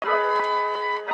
Culture.